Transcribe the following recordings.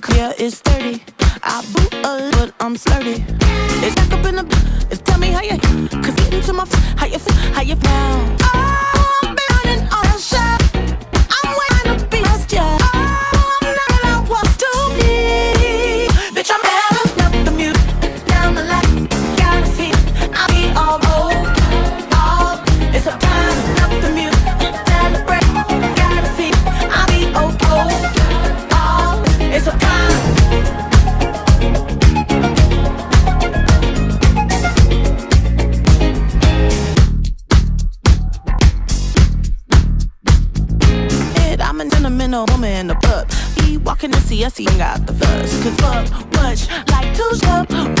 buck, yeah, it's 30. I boot a but I'm slurry. It's back up in the, it's tell me how you, cause getting to my, how you feel, how you feel. ornamental woman in the book. He walking the He ain't got the fuss. Cause fuck, much like two up.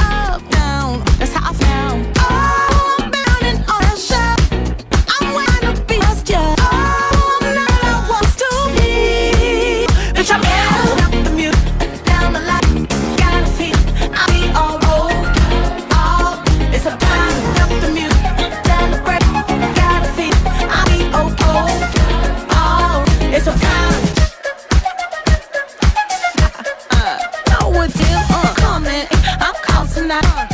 out.